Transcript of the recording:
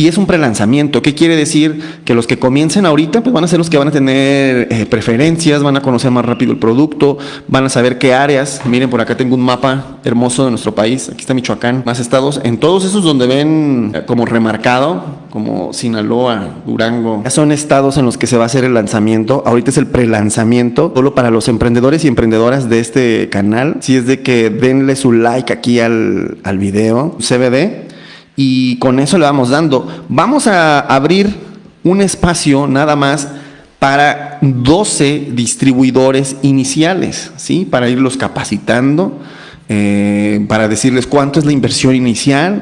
Y es un prelanzamiento. ¿Qué quiere decir? Que los que comiencen ahorita pues van a ser los que van a tener eh, preferencias, van a conocer más rápido el producto, van a saber qué áreas. Miren, por acá tengo un mapa hermoso de nuestro país. Aquí está Michoacán, más estados. En todos esos donde ven eh, como remarcado, como Sinaloa, Durango, ya son estados en los que se va a hacer el lanzamiento. Ahorita es el prelanzamiento, solo para los emprendedores y emprendedoras de este canal. Si es de que denle su like aquí al, al video, CBD y con eso le vamos dando. Vamos a abrir un espacio nada más para 12 distribuidores iniciales, ¿sí? Para irlos capacitando, eh, para decirles cuánto es la inversión inicial,